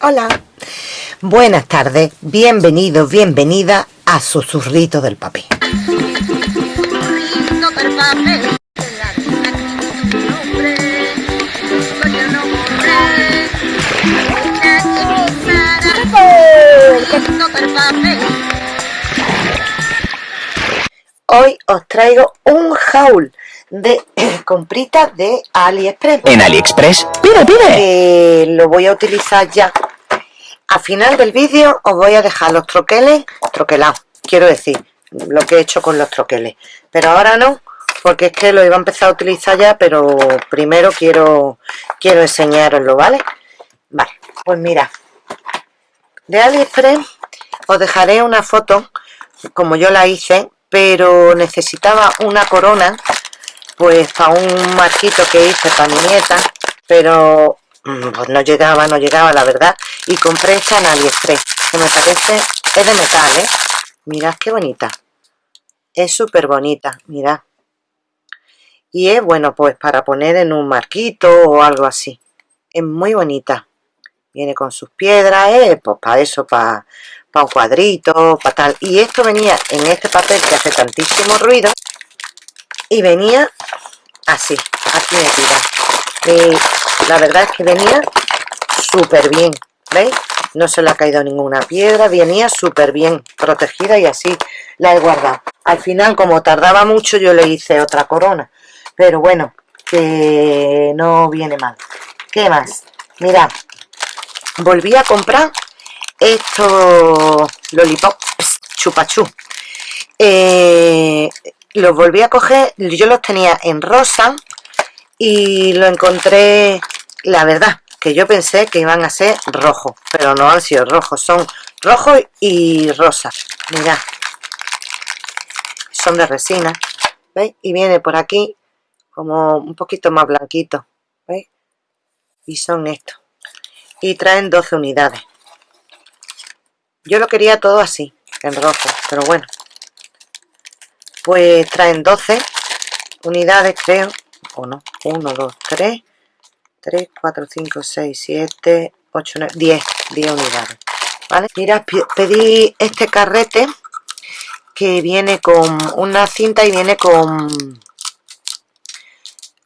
Hola. Buenas tardes, bienvenidos, bienvenida a Susurrito del Papel. Hoy os traigo un haul de compritas de AliExpress. En AliExpress, pide, pide. lo voy a utilizar ya. Al final del vídeo os voy a dejar los troqueles troquelados, quiero decir, lo que he hecho con los troqueles. Pero ahora no, porque es que lo iba a empezar a utilizar ya, pero primero quiero, quiero enseñaroslo, ¿vale? Vale, pues mira, de AliExpress os dejaré una foto, como yo la hice, pero necesitaba una corona pues para un marquito que hice para mi nieta pero pues no llegaba, no llegaba la verdad y compré esta en Aliexpress que me parece, es de metal ¿eh? mirad qué bonita es súper bonita, mirad y es bueno pues para poner en un marquito o algo así es muy bonita viene con sus piedras, ¿eh? pues para eso, para, un cuadrito, para tal. Y esto venía en este papel que hace tantísimo ruido y venía así, aquí metida. Y la verdad es que venía súper bien, ¿veis? No se le ha caído ninguna piedra, venía súper bien protegida y así la he guardado. Al final, como tardaba mucho, yo le hice otra corona. Pero bueno, que no viene mal. ¿Qué más? Mirad, volví a comprar estos lollipops chupachú eh, los volví a coger yo los tenía en rosa y lo encontré la verdad que yo pensé que iban a ser rojos pero no han sido rojos son rojos y rosa mirad son de resina ¿veis? y viene por aquí como un poquito más blanquito ¿veis? y son estos y traen 12 unidades yo lo quería todo así en rojo pero bueno pues traen 12 unidades creo o no 1 2 3 3 4 5 6 7 8 9 10 10 unidades vale mira pedí este carrete que viene con una cinta y viene con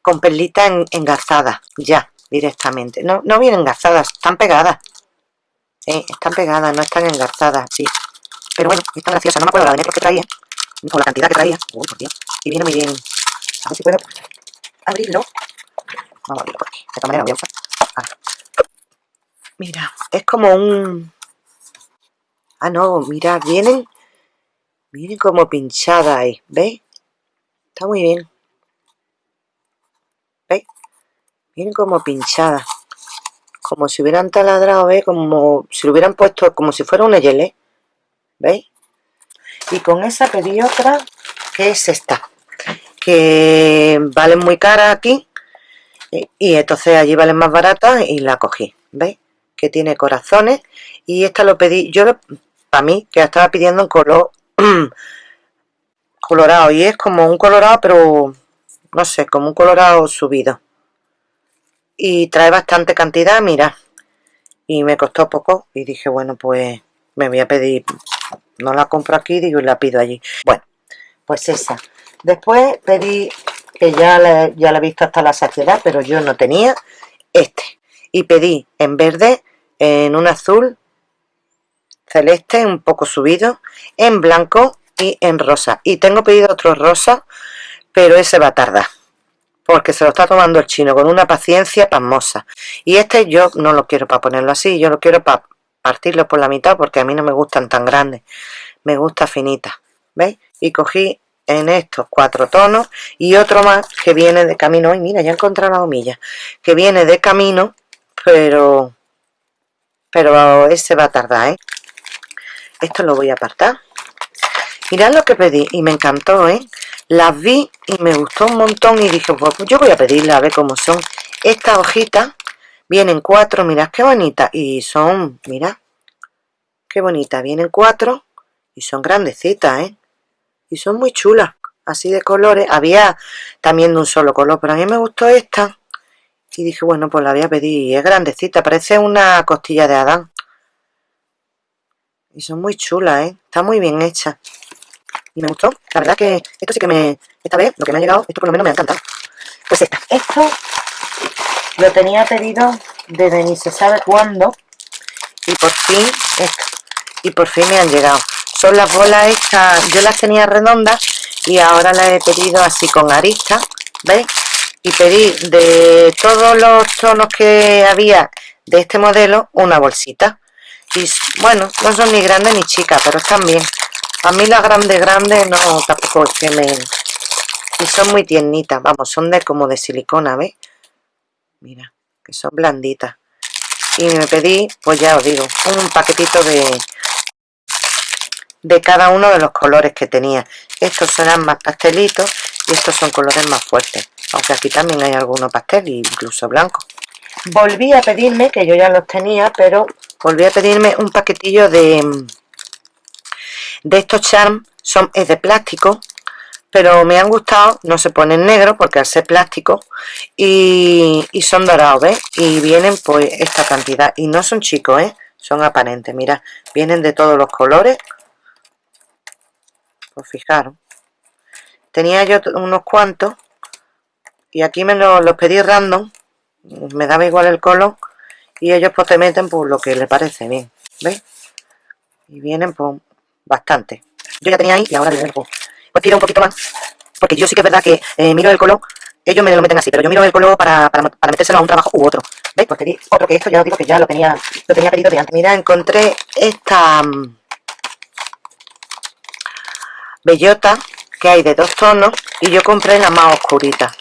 con perlita en, engarzadas ya directamente. No, no vienen engarzadas, están pegadas. están pegadas, no están engarzadas, sí. Pero bueno, están graciosas, no me acuerdo la de que traía, o la cantidad que traía. Uy, por Dios. Y viene muy bien. A ver si puedo abrirlo. Vamos a abrirlo por aquí. De esta manera voy a usar. Ah. Mira, es como un... Ah, no, mira, vienen... Vienen como pinchadas ahí, ¿veis? Está muy bien. Miren como pinchada. Como si hubieran taladrado, ¿veis? Como si lo hubieran puesto como si fuera una yele. ¿Veis? Y con esa pedí otra, que es esta. Que valen muy cara aquí. Y, entonces allí valen más baratas y la cogí. ¿Veis? Que tiene corazones. Y esta lo pedí, yo para mí, que estaba pidiendo un color colorado. Y es como un colorado, pero no sé, como un colorado subido y trae bastante cantidad, mira y me costó poco y dije bueno pues me voy a pedir no la compro aquí digo y la pido allí bueno pues esa después pedí que ya la, ya la he visto hasta la saciedad pero yo no tenía este y pedí en verde en un azul celeste un poco subido en blanco y en rosa y tengo pedido otro rosa pero ese va a tardar porque se lo está tomando el chino con una paciencia pasmosa. Y este yo no lo quiero para ponerlo así, yo lo quiero para partirlo por la mitad porque a mí no me gustan tan grandes, me gusta finita, ¿veis? Y cogí en estos cuatro tonos y otro más que viene de camino, y mira, ya he la gomilla, que viene de camino, pero pero ese va a tardar, ¿eh? Esto lo voy a apartar. Mirad lo que pedí y me encantó, ¿eh? las vi y me gustó un montón y dije, pues yo voy a pedirla a ver cómo son. Estas hojitas vienen cuatro, mirad qué bonitas y son, mirad, qué bonita, vienen cuatro y son grandecitas, ¿eh? Y son muy chulas, así de colores. Había también de un solo color, pero a mí me gustó esta. Y dije bueno pues la voy a pedir. Es grandecita parece una costilla de Adán. Y son muy chulas ¿eh? está muy bien hecha. Y me gustó. La verdad que esto sí que me esta vez lo que me ha llegado esto por lo menos me ha encantado. Pues esta. Esto lo tenía pedido desde ni se sabe cuándo. Y por fin esto y por fin me han llegado son las bolas estas yo las tenía redondas y ahora las he pedido así con aristas ¿veis? y pedí de todos los tonos que había de este modelo una bolsita y bueno, no son ni grandes ni chicas pero están bien a mí las grandes grandes no tampoco es que me y son muy tiernitas vamos, son de como de silicona, ¿veis? mira, que son blanditas y me pedí, pues ya os digo un paquetito de de cada uno de los colores que tenía. Estos serán más pastelitos y estos son colores más fuertes. Aunque aquí también hay algunos pastel incluso blanco. Volví a pedirme que yo ya los tenía pero volví a pedirme un paquetillo de de estos charms. Son es de plástico pero me han gustado, no se ponen negro porque al ser plástico y, y, son dorados, ¿ves? Y vienen pues esta cantidad. Y no son chicos, ¿eh? Son aparentes, mira, vienen de todos los colores pues fijaros tenía yo unos cuantos y aquí me los, pedí random me daba igual el color y ellos pues te meten por lo que les parece bien ¿veis? y vienen pues bastante yo ya tenía ahí y ahora pues, pues tiro un poquito más porque yo sí que es verdad que eh, miro el color ellos me lo meten así, pero yo miro el color para, para, metérselo a un trabajo u otro ¿veis? pues pedí otro que esto ya os digo que ya lo tenía lo tenía pedido de antes mira, encontré esta mm, bellota que hay de dos tonos y yo compré la más oscurita.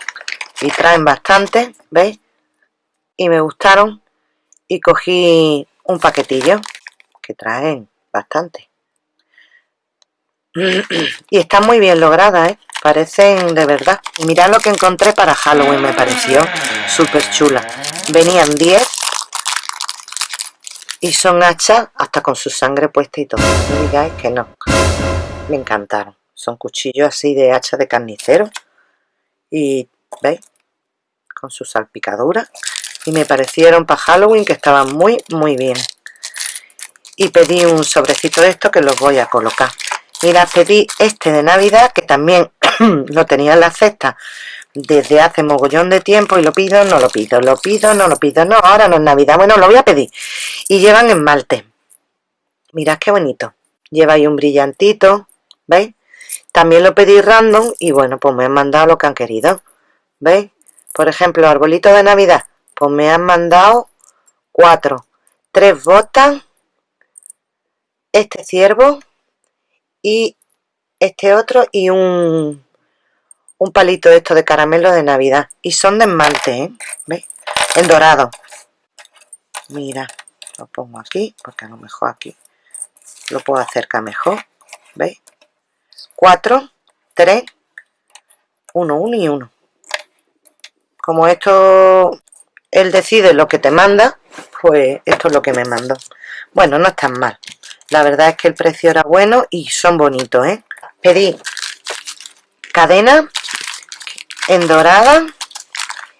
Y traen bastante ¿veis? y me gustaron. Y cogí un paquetillo que traen bastante. Y están muy bien logradas ¿eh? parecen de verdad. Mirad lo que encontré para Halloween me pareció súper chula. Venían 10 y son hachas hasta con su sangre puesta y todo. No digáis que no me encantaron. Son cuchillos así de hacha de carnicero y veis con su salpicadura. Y me parecieron para Halloween que estaban muy muy bien. Y pedí un sobrecito de esto que los voy a colocar. Mira pedí este de navidad que también lo tenía en la cesta desde hace mogollón de tiempo y lo pido, no lo pido, lo pido, no lo pido, no, ahora no es navidad, bueno, lo voy a pedir. Y llevan esmalte. Mirad qué bonito. Lleva ahí un brillantito ¿veis? También lo pedí random y bueno, pues me han mandado lo que han querido. ¿Veis? Por ejemplo, arbolito de Navidad, pues me han mandado cuatro. Tres botas, este ciervo y este otro y un, un palito de esto de caramelo de Navidad. Y son de esmalte, ¿eh? ¿Veis? En dorado. Mira, lo pongo aquí, porque a lo mejor aquí lo puedo acercar mejor. ¿Veis? 4, 3, 1, 1 y 1. Como esto, él decide lo que te manda, pues esto es lo que me mandó. Bueno, no es tan mal. La verdad es que el precio era bueno y son bonitos, ¿eh? Pedí cadena en dorada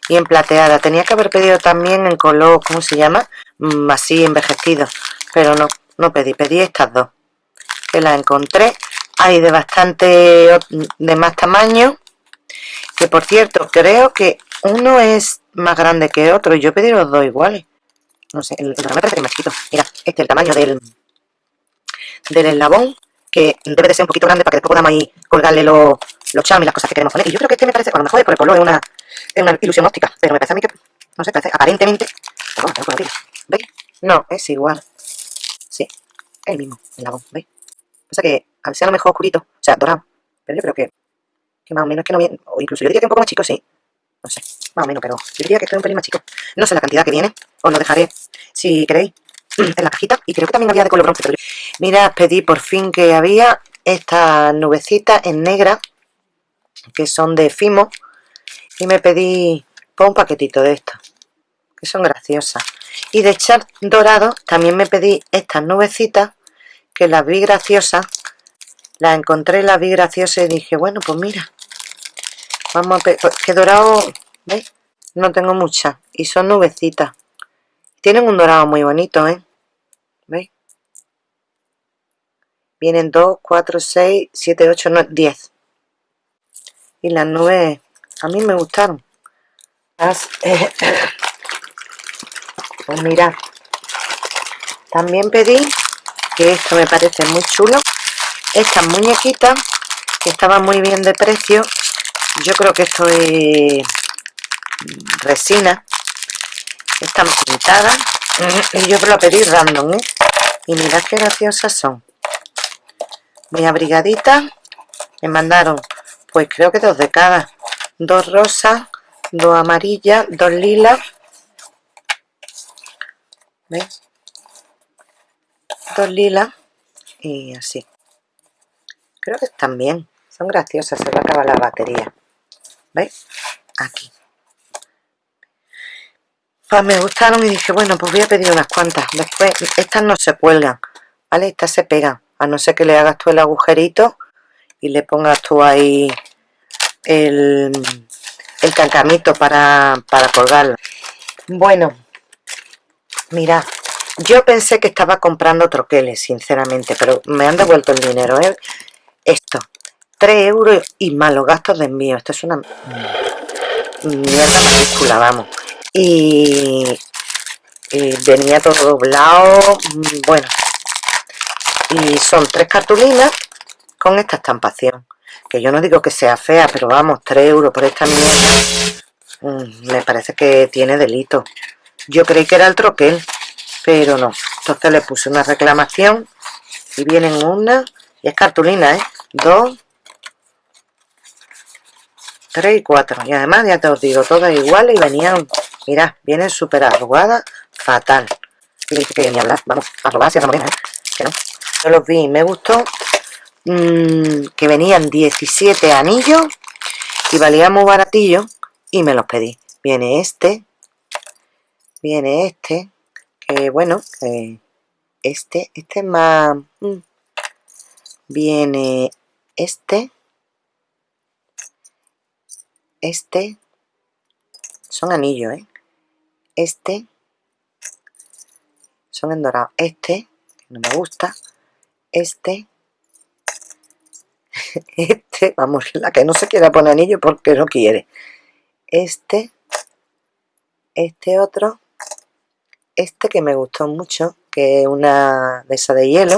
y en plateada. Tenía que haber pedido también en color, ¿cómo se llama? Mm, así envejecido. Pero no, no pedí. Pedí estas dos. Que las encontré hay de bastante de más tamaño que por cierto creo que uno es más grande que otro. Yo pedí los dos iguales. No sé, el, el parece más chiquito. Mira, este es el tamaño del del eslabón que debe de ser un poquito grande para que después podamos ahí colgarle los, los y las cosas que queremos poner y yo creo que este me parece, a lo mejor es por el color es una, es una ilusión óptica pero me parece a mí que, no sé, parece aparentemente ¿veis? no, es igual. Sí, el mismo eslabón, ¿veis? pasa que al ser a lo mejor oscurito, o sea, dorado, pero yo creo que, que más o menos que no viene, o incluso yo diría que un poco más chico, sí, no sé, más o menos, pero yo diría que estoy un pelín más chico. No sé la cantidad que viene, os lo dejaré, si queréis, en la cajita, y creo que también había de color bronce, pero Mira, pedí por fin que había estas nubecitas en negra, que son de Fimo, y me pedí por un paquetito de estas, que son graciosas. Y de echar dorado también me pedí estas nubecitas, que las vi graciosas la encontré, la vi graciosa y dije, bueno, pues mira, vamos a pues, que dorado, ¿veis? no tengo muchas y son nubecitas tienen un dorado muy bonito ¿eh? ¿veis? vienen 2, 4, 6, 7, 8, 9, 10 y las nubes a mí me gustaron eh, pues mirad también pedí que esto me parece muy chulo estas muñequitas que estaban muy bien de precio yo creo que esto es resina están pintadas y yo lo pedí random ¿eh? y mirad qué graciosas son. Muy abrigaditas me mandaron pues creo que dos de cada. Dos rosas dos amarillas dos lilas. ¿veis? dos lilas y así creo que están bien son graciosas se va a acabar la batería. ¿veis? aquí. Pues me gustaron y dije bueno pues voy a pedir unas cuantas después estas no se cuelgan vale estas se pegan. A no ser que le hagas tú el agujerito y le pongas tú ahí el, el cancamito para, para colgarlo bueno mira yo pensé que estaba comprando troqueles sinceramente pero me han devuelto el dinero ¿eh? Esto 3 euros y más los gastos de envío. Esto es una mierda mayúscula vamos. Y, venía todo doblado bueno. Y son tres cartulinas con esta estampación que yo no digo que sea fea pero vamos 3 euros por esta mierda mm, me parece que tiene delito. Yo creí que era el troquel pero no. Entonces le puse una reclamación y vienen una y es cartulina ¿eh? dos 3 y 4 y además ya te os digo todas iguales y venían mirad vienen súper arrugadas fatal y dije que ni hablar vamos arrugadas y a ¿eh? que no yo los vi y me gustó mmm, que venían 17 anillos y valían muy baratillo y me los pedí viene este viene este que bueno este este es más mm, viene este este son anillos ¿eh? este son en dorado. Este no me gusta. Este este vamos la que no se quiera poner anillo porque no quiere. Este este otro este que me gustó mucho que es una de esa de hielo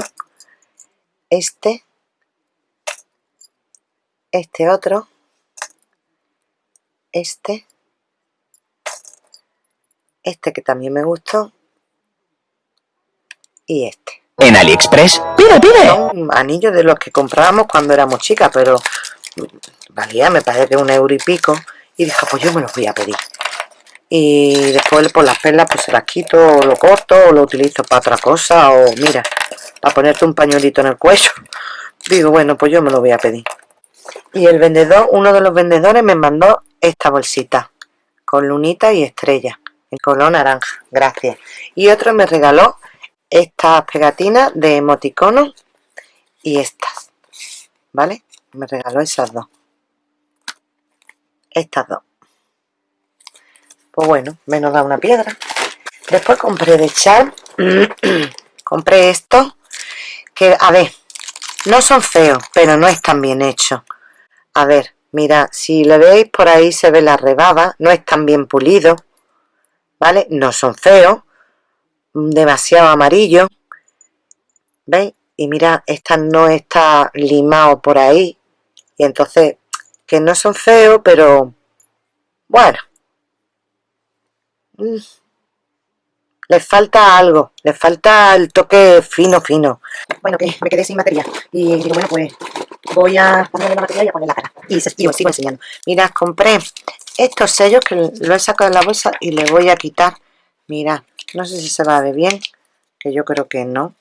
este este otro este este que también me gustó y este. En AliExpress. Pide pide. Son anillos de los que comprábamos cuando éramos chicas pero valía me parece que un euro y pico y dije pues yo me los voy a pedir y después por las perlas pues se las quito o lo corto o lo utilizo para otra cosa o mira para ponerte un pañuelito en el cuello. Digo bueno pues yo me lo voy a pedir. Y el vendedor uno de los vendedores me mandó esta bolsita con lunita y estrella en color naranja, gracias. Y otro me regaló estas pegatinas de emoticono y estas ¿vale? me regaló esas dos. Estas dos pues bueno, menos da una piedra después compré de Char compré esto que a ver no son feos pero no están bien hechos a ver Mira, si le veis por ahí se ve la rebaba, no están bien pulidos, ¿vale? No son feos, demasiado amarillo, ¿veis? Y mira, esta no está limado por ahí, y entonces, que no son feos, pero, bueno, les falta algo, les falta el toque fino, fino. Bueno, que me quedé sin batería, y digo, bueno, pues voy a ponerle la batería y a poner la cara. Y, sigo, sigo enseñando. Mirad compré estos sellos que lo he sacado de la bolsa y le voy a quitar. Mirad no sé si se va a ver bien que yo creo que no.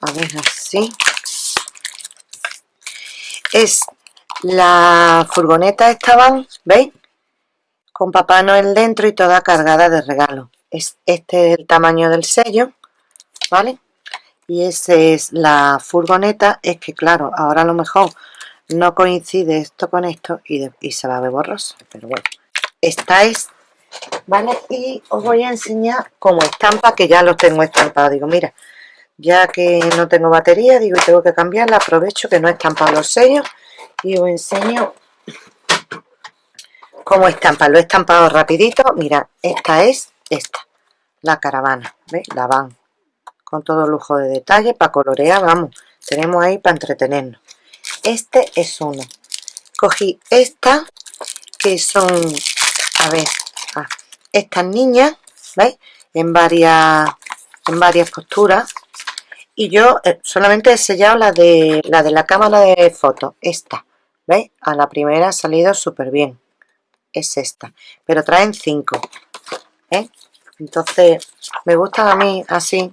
A ver así. Es la furgoneta estaban veis con papá noel dentro y toda cargada de regalos es este es el tamaño del sello vale y esa es la furgoneta es que claro ahora a lo mejor no coincide esto con esto y, se va a ver borroso pero bueno esta es ¿vale? Y os voy a enseñar como estampa, que ya los tengo estampados. Digo, mira, ya que no tengo batería, digo, tengo que cambiarla, aprovecho que no he estampado los sellos y os enseño cómo estampa. Lo he estampado rapidito. Mira, esta es esta, la caravana, ¿veis? La van con todo lujo de detalle para colorear, vamos, tenemos ahí para entretenernos. Este es uno. Cogí esta, que son, a ver, ah, estas niñas, ¿veis? En varias, en varias posturas. Y yo eh, solamente he sellado la de, la de la cámara de fotos, esta, ¿veis? A la primera ha salido súper bien. Es esta. Pero traen cinco. ¿eh? Entonces, me gustan a mí así,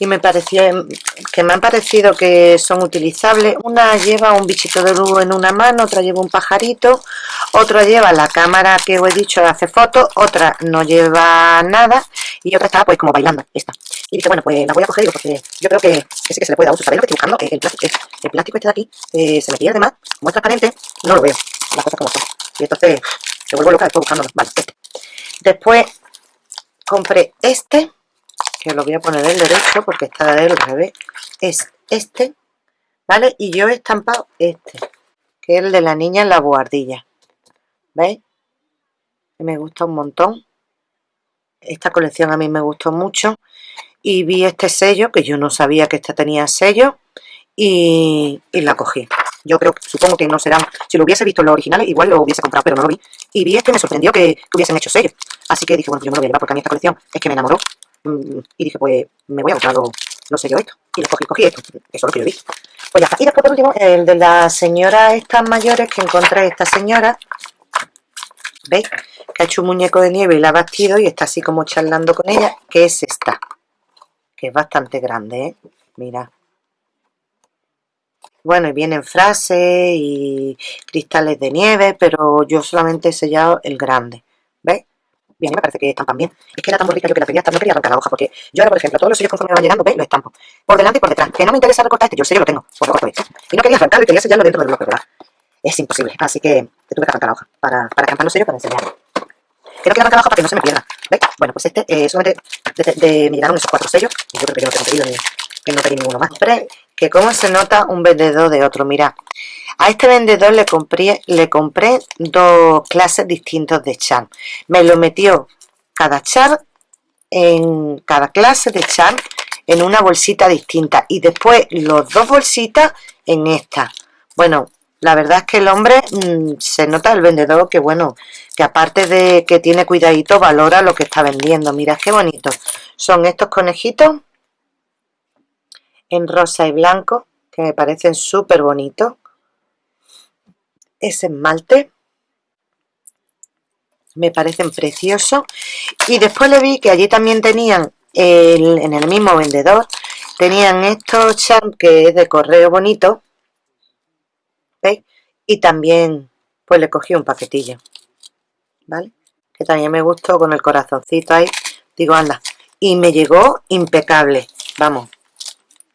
y me pareció que me han parecido que son utilizables una lleva un bichito de luz en una mano otra lleva un pajarito otra lleva la cámara que os he dicho de hacer fotos otra no lleva nada y otra está pues como bailando esta y dije bueno pues la voy a coger porque yo creo que, que que se le puede dar uso sabéis lo que estoy buscando el plástico, el plástico este de aquí eh, se me pierde más como es transparente no lo veo las cosas como son y entonces se vuelvo loca después buscándolo vale este después compré este que lo voy a poner del derecho porque está del revés, es este, ¿vale? Y yo he estampado este, que es el de la niña en la buhardilla, ¿veis? Me gusta un montón. Esta colección a mí me gustó mucho y vi este sello, que yo no sabía que esta tenía sello, y, la cogí. Yo creo, supongo que no serán, si lo hubiese visto en los originales, igual lo hubiese comprado, pero no lo vi. Y vi este, me sorprendió que, hubiesen hecho sello. Así que dije, bueno, yo me lo voy a llevar porque a mí esta colección es que me enamoró Mm, y dije, pues me voy a buscar no sé yo esto. Y cogí, cogí esto, eso es lo que yo vi. Pues ya está. Y después, por último, el de la señora estas mayores que encontré esta señora. ¿Veis? Que ha hecho un muñeco de nieve y la ha bastido y está así como charlando con ella, que es esta. Que es bastante grande, ¿eh? Mira. Bueno, y vienen frases y cristales de nieve, pero yo solamente he sellado el grande. ¿Veis? Bien, me parece que estampan bien. Es que era tan bonita yo que la quería no quería arrancar la hoja, porque yo ahora, por ejemplo, todos los sellos conforme me van llegando, ¿veis? Lo estampo. Por delante y por detrás. Que no me interesa recortar este, yo el sello lo tengo, por lo corto este. Y no quería arrancarlo y quería sellarlo dentro del bloque, ¿verdad? Es imposible, así que te tuve que arrancar la hoja para, para estampar los sellos para enseñarlo. Que no quiero arrancar la hoja para que no se me pierda. ¿Veis? Bueno, pues este, eh, solamente de, de, me llegaron esos cuatro sellos, y yo creo que yo no tengo pedido ni, que no pedí ninguno más. Que cómo se nota un vendedor de otro, mira. A este vendedor le compré, le compré dos clases distintos de charm. Me lo metió cada char en cada clase de char en una bolsita distinta. Y después los dos bolsitas en esta. Bueno la verdad es que el hombre mm, se nota el vendedor que bueno que aparte de que tiene cuidadito valora lo que está vendiendo. Mira qué bonito. Son estos conejitos en rosa y blanco que me parecen súper bonitos. Ese esmalte me parecen preciosos. Y después le vi que allí también tenían en el mismo vendedor tenían estos champ que es de correo bonito ¿veis? y también pues le cogí un paquetillo ¿vale? que también me gustó con el corazoncito ahí. Digo anda y me llegó impecable vamos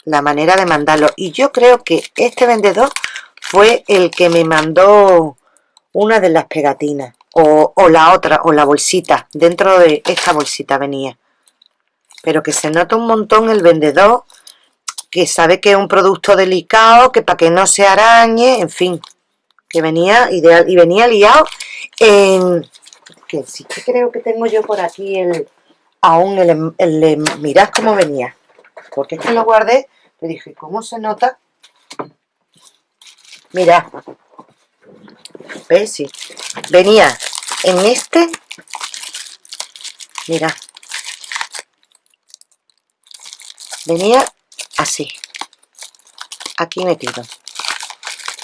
la manera de mandarlo. Y yo creo que este vendedor fue el que me mandó una de las pegatinas o, la otra, o la bolsita, dentro de esta bolsita venía. Pero que se nota un montón el vendedor, que sabe que es un producto delicado, que para que no se arañe, en fin, que venía ideal, y venía liado en... que sí que creo que tengo yo por aquí el... aún el, el, mirad cómo venía, porque es que lo guardé, le dije, ¿cómo se nota? Mirad, ¿Ves? Sí. Venía en este. Mira. Venía así. Aquí metido.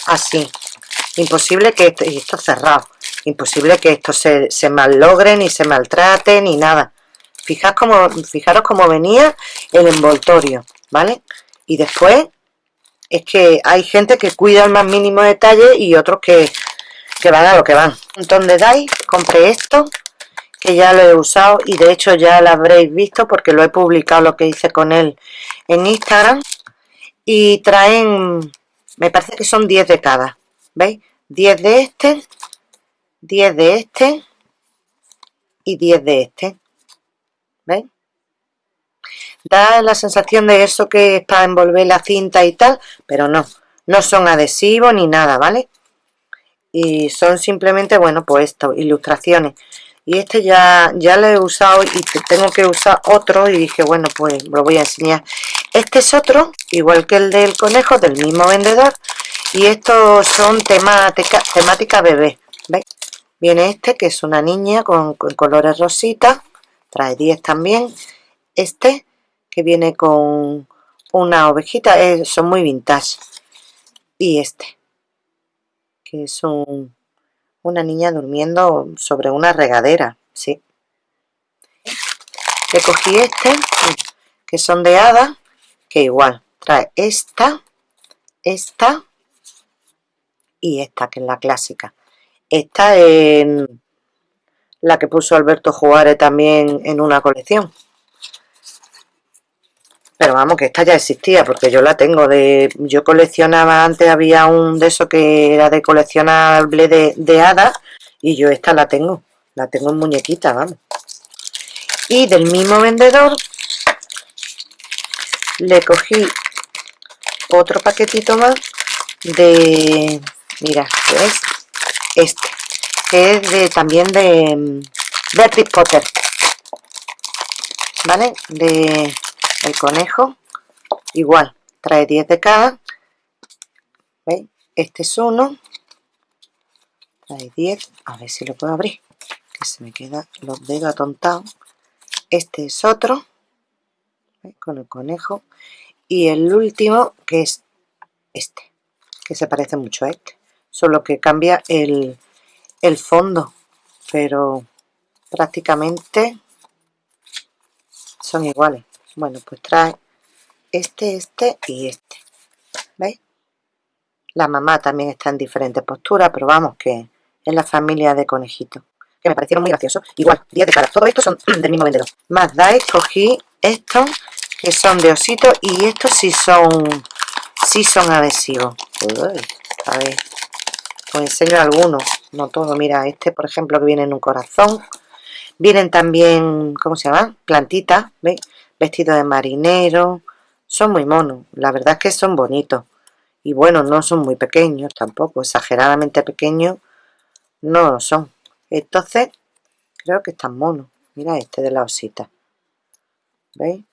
Así. Imposible que esto, y esto cerrado. Imposible que esto se, se ni se maltrate, ni nada. Fijaos como, fijaros cómo venía el envoltorio, ¿vale? Y después es que hay gente que cuida el más mínimo detalle y otros que, van a lo que van. Un montón de DAI, compré esto, que ya lo he usado y de hecho ya lo habréis visto porque lo he publicado lo que hice con él en Instagram. Y traen, me parece que son 10 de cada, ¿veis? 10 de este, 10 de este y 10 de este ¿veis? Da la sensación de eso que es para envolver la cinta y tal pero no, no son adhesivos ni nada, ¿vale? y son simplemente, bueno, pues esto, ilustraciones y este ya, ya lo he usado y tengo que usar otro y dije, bueno, pues lo voy a enseñar este es otro, igual que el del conejo, del mismo vendedor y estos son temática, temática bebé ¿veis? viene este que es una niña con, colores rositas trae 10 también este que viene con una ovejita eh, son muy vintage. Y este que es una niña durmiendo sobre una regadera sí. Le cogí este que son de hada que igual trae esta esta y esta que es la clásica. Esta es la que puso Alberto Juárez también en una colección pero vamos que esta ya existía porque yo la tengo de yo coleccionaba antes había un de eso que era de coleccionable de, de hadas y yo esta la tengo la tengo en muñequita vamos. Y del mismo vendedor le cogí otro paquetito más de mira es este que es de también de Beatriz Potter vale de el conejo igual trae 10 de cada ¿veis? este es uno trae 10 a ver si lo puedo abrir que se me quedan los dedos atontados este es otro con el conejo y el último que es este que se parece mucho a este solo que cambia el, el fondo pero prácticamente son iguales bueno pues trae este, este y este ¿veis? la mamá también está en diferentes posturas pero vamos que es la familia de conejitos que me parecieron muy graciosos igual, 10 de cada, todos estos son del mismo vendedor más dais, cogí estos que son de osito y estos sí son sí son adhesivos a ver os enseño algunos no todo, mira este por ejemplo que viene en un corazón vienen también, ¿cómo se llama? plantitas, ¿veis? Vestidos de marinero, son muy monos, la verdad es que son bonitos. Y bueno, no son muy pequeños tampoco, exageradamente pequeños no son. Entonces, creo que están monos. Mira este de la osita. ¿Veis?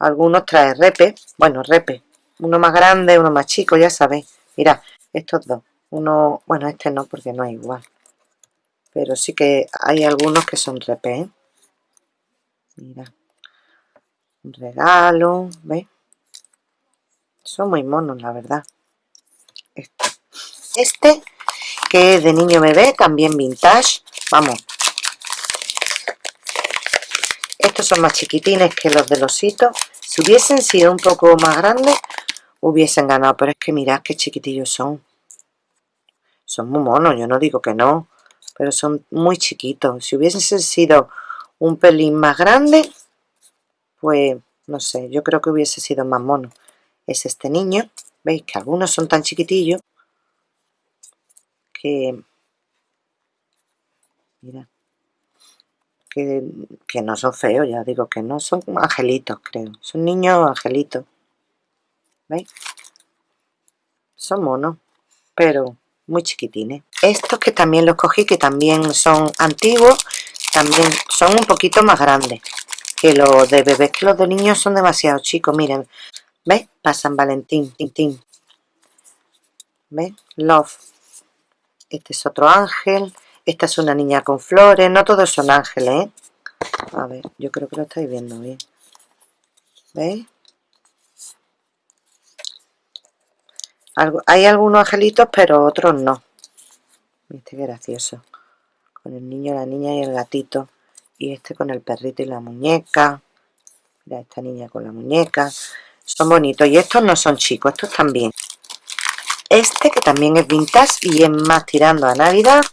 Algunos trae repe, bueno, repe. Uno más grande, uno más chico, ya sabéis. Mira, estos dos. Uno, bueno, este no porque no es igual. Pero sí que hay algunos que son repe, ¿eh? Mira un regalo, ¿ves? Son muy monos, la verdad. Este. este, que es de niño bebé, también vintage. Vamos. Estos son más chiquitines que los del osito. Si hubiesen sido un poco más grandes, hubiesen ganado. Pero es que mirad qué chiquitillos son. Son muy monos, yo no digo que no. Pero son muy chiquitos. Si hubiesen sido un pelín más grandes, pues no sé, yo creo que hubiese sido más mono. Es este niño, veis que algunos son tan chiquitillos que, mira, que, que no son feos, ya digo que no, son angelitos creo, son niños angelitos, ¿veis? Son monos, pero muy chiquitines. Estos que también los cogí, que también son antiguos, también son un poquito más grandes que los de bebés, que los de niños son demasiado chicos, miren, ¿ves? Pasan Valentín, tin, ¿ves? Love. Este es otro ángel, esta es una niña con flores, no todos son ángeles, ¿eh? A ver, yo creo que lo estáis viendo bien. ¿Veis? hay algunos angelitos, pero otros no. Este gracioso. Con el niño, la niña y el gatito y este con el perrito y la muñeca mira esta niña con la muñeca son bonitos y estos no son chicos, estos también este que también es vintage y es más tirando a navidad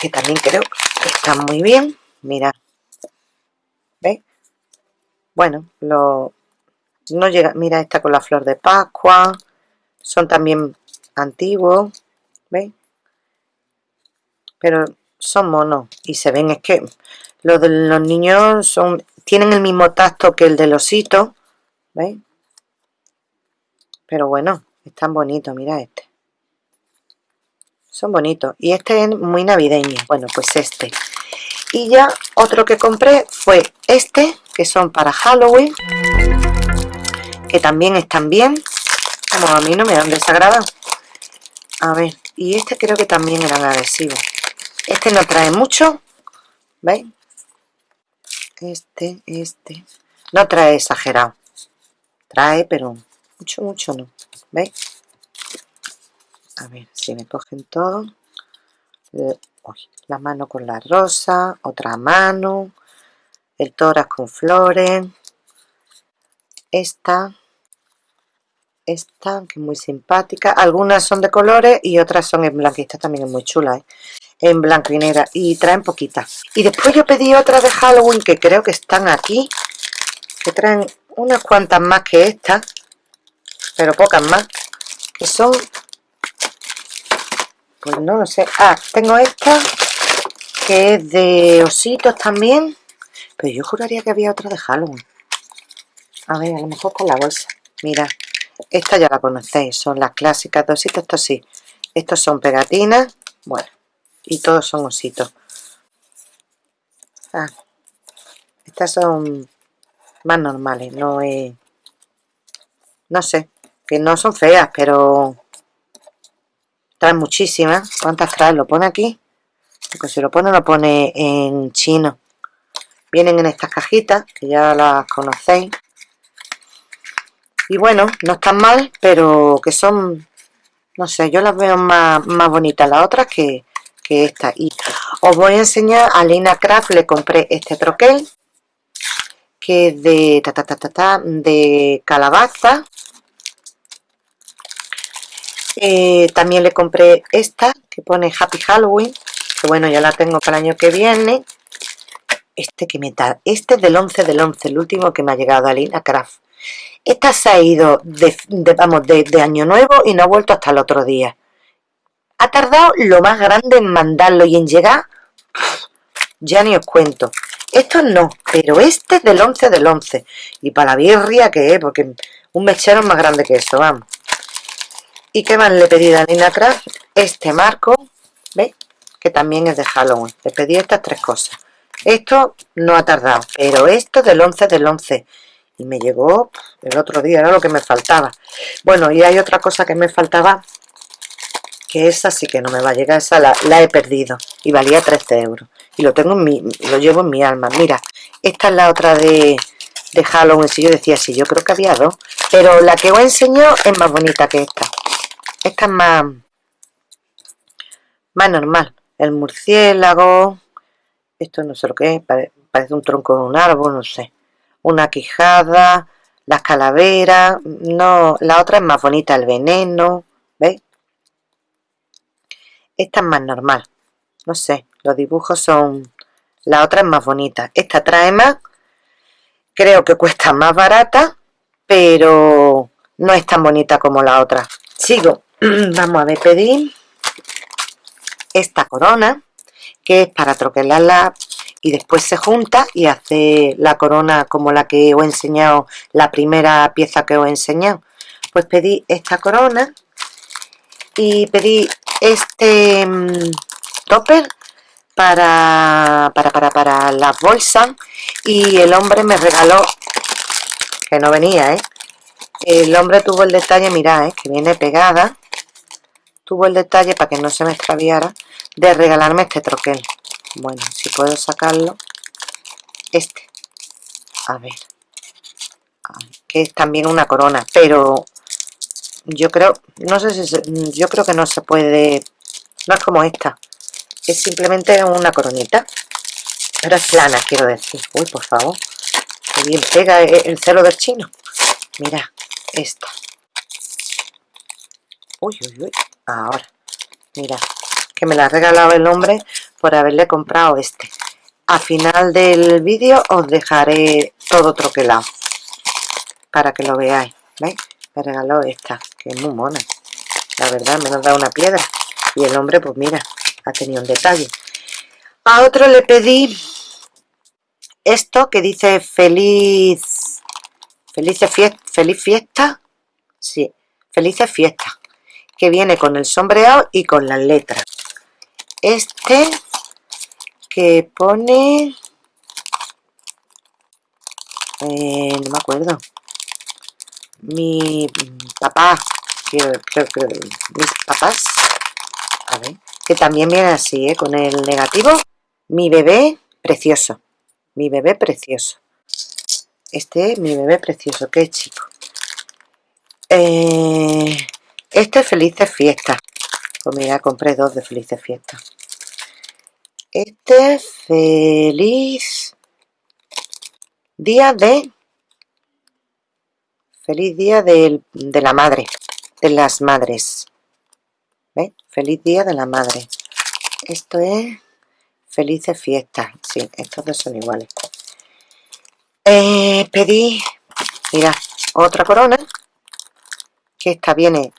que también creo que están muy bien mira ¿veis? bueno lo no llega mira esta con la flor de pascua son también antiguos ¿veis? pero son monos y se ven, es que los de los niños son tienen el mismo tacto que el del osito, ¿veis? Pero bueno, están bonitos, mira este. Son bonitos. Y este es muy navideño. Bueno, pues este. Y ya otro que compré fue este, que son para Halloween. Que también están bien. Como a mí no me dan desagrado. A ver, y este creo que también eran agresivos. Este no trae mucho. ¿Veis? Este, este. No trae exagerado. Trae, pero mucho, mucho no. ¿Veis? A ver si me cogen todo. la mano con la rosa, otra mano, el tórax con flores, esta, esta que es muy simpática, algunas son de colores y otras son en blanco, también es muy chula, ¿eh? En blanco y negra y traen poquitas. Y después yo pedí otra de Halloween que creo que están aquí, que traen unas cuantas más que esta, pero pocas más, que son, pues no lo sé, ah, tengo esta, que es de ositos también, pero yo juraría que había otra de Halloween. A ver, a lo mejor con la bolsa. Mira, esta ya la conocéis, son las clásicas de ositos, estos sí. Estos son pegatinas, bueno, y todos son ositos. Ah, estas son más normales, no es... No sé, que no son feas, pero traen muchísimas. ¿Cuántas traen? ¿Lo pone aquí? Porque si lo pone, lo pone en chino. Vienen en estas cajitas, que ya las conocéis. Y bueno, no están mal, pero que son, no sé, yo las veo más, más bonitas las otras que, que esta. Y os voy a enseñar, a Lina Craft le compré este troquel, que es de, ta, ta, ta, ta, de calabaza. Eh, también le compré esta que pone Happy Halloween que bueno ya la tengo para el año que viene. Este que me da este es del 11 del 11 el último que me ha llegado a Lina Craft. Esta se ha ido de, vamos de, año nuevo y no ha vuelto hasta el otro día ha tardado lo más grande en mandarlo y en llegar ya ni os cuento esto no, pero este es del 11 del 11 y para la birria que es, porque un mechero es más grande que eso, vamos ¿Y qué más le pedí a Nina Craft? Este marco, ¿veis? Que también es de Halloween. Le pedí estas tres cosas. Esto no ha tardado, pero esto del 11 del 11. Y me llegó el otro día, era lo que me faltaba. Bueno, y hay otra cosa que me faltaba, que esa sí que no me va a llegar, esa la, he perdido. Y valía 13 euros. Y lo tengo en mi, lo llevo en mi alma. Mira, esta es la otra de, de Halloween. Si yo decía, sí, yo creo que había dos. Pero la que os he enseñado es más bonita que esta. Esta es más, más normal. El murciélago, esto no sé lo que es, parece un tronco de un árbol, no sé. Una quijada, las calaveras, no, la otra es más bonita, el veneno, ¿veis? Esta es más normal, no sé, los dibujos son... La otra es más bonita, esta trae más, creo que cuesta más barata, pero no es tan bonita como la otra. Sigo, vamos a ver, pedí esta corona que es para troquelarla y después se junta y hace la corona como la que os he enseñado la primera pieza que os he enseñado. Pues pedí esta corona y pedí este mm, topper para, para, para, para las bolsas y el hombre me regaló que no venía, ¿eh? el hombre tuvo el detalle, mirad, ¿eh? que viene pegada tuvo el detalle para que no se me extraviara de regalarme este troquel bueno, si puedo sacarlo este a ver que es también una corona pero yo creo no sé si se, yo creo que no se puede no es como esta es simplemente una coronita. Pero es plana quiero decir. Uy por favor. Que bien pega el celo del chino. Mira esta. Uy uy uy. Ahora. Mira que me la ha regalado el hombre por haberle comprado este. A final del vídeo os dejaré todo troquelado para que lo veáis ¿veis? Me regaló esta que es muy mona. La verdad me ha dado una piedra. Y el hombre pues mira ha tenido un detalle. A otro le pedí esto que dice feliz felices fiesta feliz fiesta. Sí felices fiesta que viene con el sombreado y con las letras. Este que pone eh, no me acuerdo mi papá que mis papás a ver, que también viene así, ¿eh? con el negativo mi bebé precioso mi bebé precioso. Este es mi bebé precioso, qué chico. Eh, este es felices fiestas. Pues mira, compré dos de felices fiestas. Este feliz día de feliz día de, la madre de las madres. ¿Ve? feliz día de la madre. Esto es felices fiestas. Sí, estos dos son iguales. Eh, pedí mira otra corona que esta viene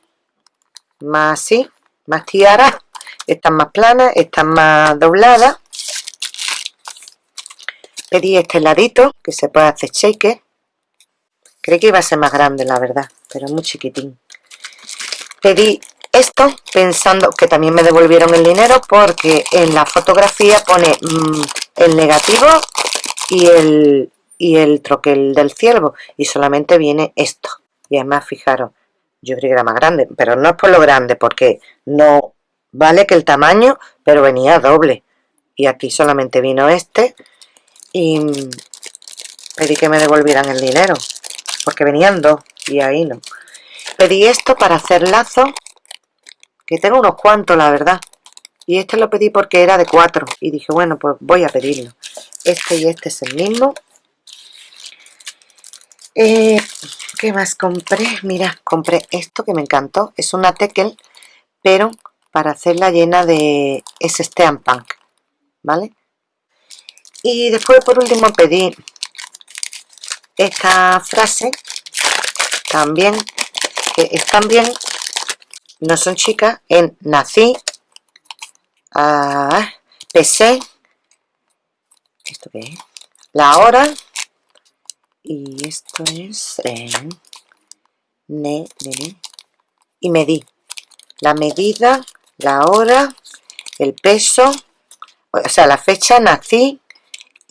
más así más tiara están más planas, están más dobladas. Pedí este ladito que se puede hacer shaker creí que iba a ser más grande la verdad pero muy chiquitín. Pedí esto pensando que también me devolvieron el dinero porque en la fotografía pone mm, el negativo y el, y el troquel del ciervo y solamente viene esto. Y además fijaros yo creí que era más grande pero no es por lo grande porque no vale que el tamaño pero venía doble. Y aquí solamente vino este y pedí que me devolvieran el dinero porque venían dos y ahí no. Pedí esto para hacer lazo que tengo unos cuantos la verdad. Y este lo pedí porque era de cuatro. Y dije bueno pues voy a pedirlo. Este y este es el mismo. Eh, ¿qué más compré? mira, compré esto que me encantó. Es una tekel pero para hacerla llena de ese steam punk ¿vale? y después por último pedí esta frase también que están bien no son chicas en nací ah, PC esto qué es la hora y esto es ne, y medí. La medida la hora el peso o sea la fecha nací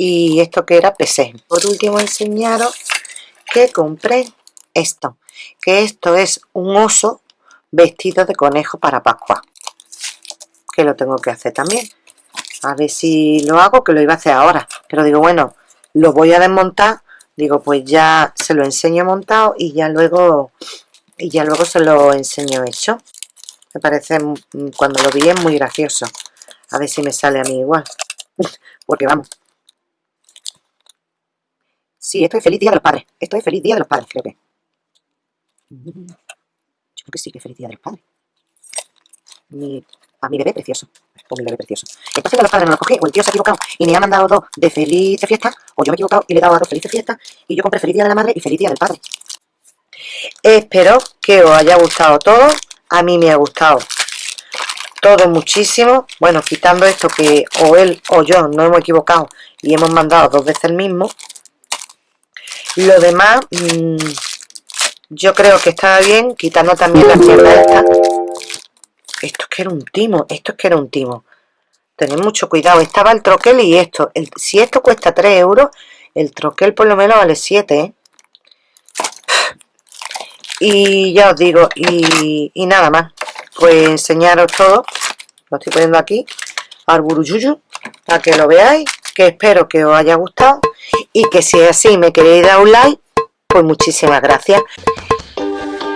y esto que era PC por último enseñaros que compré esto que esto es un oso vestido de conejo para Pascua que lo tengo que hacer también. A ver si lo hago que lo iba a hacer ahora. Pero digo bueno lo voy a desmontar. Digo pues ya se lo enseño montado y ya luego y ya luego se lo enseño hecho. Me parece mm, cuando lo vi es muy gracioso. A ver si me sale a mí igual. Porque vamos Sí, esto es Feliz Día de los Padres. Esto es Feliz Día de los Padres, creo que. Yo creo que sí que es Feliz Día de los Padres. Mi, a mi bebé precioso. O mi bebé precioso. Entonces de los padres no lo cogí, o el tío se ha equivocado y me ha mandado dos de Feliz Fiesta, o yo me he equivocado y le he dado a dos Felices Fiestas, y yo compré Feliz Día de la Madre y Feliz Día del Padre. Espero que os haya gustado todo. A mí me ha gustado todo muchísimo. Bueno, quitando esto que o él o yo no hemos equivocado y hemos mandado dos veces el mismo. Lo demás, mmm, yo creo que estaba bien, quitando también la mierda esta. Esto es que era un timo, esto es que era un timo. Tened mucho cuidado, estaba el troquel y esto. Si esto cuesta 3 euros, el troquel por lo menos vale 7, ¿eh? Y ya os digo, y, y nada más. Pues enseñaros todo. Lo estoy poniendo aquí. Al buruyuyu, para que lo veáis. Que espero que os haya gustado y que si es así me queréis dar un like pues muchísimas gracias.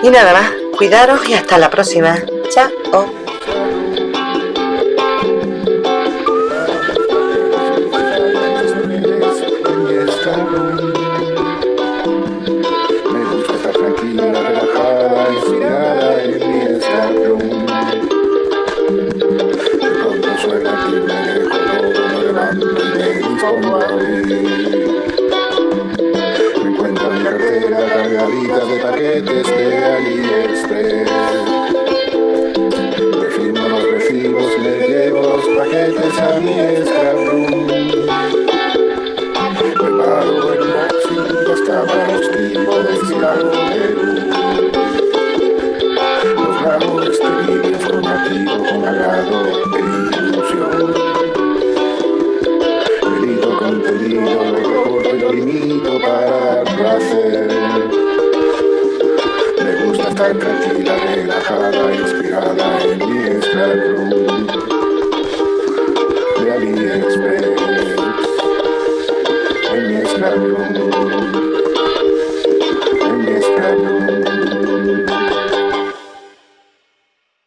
Y nada más cuidaros y hasta la próxima. Chao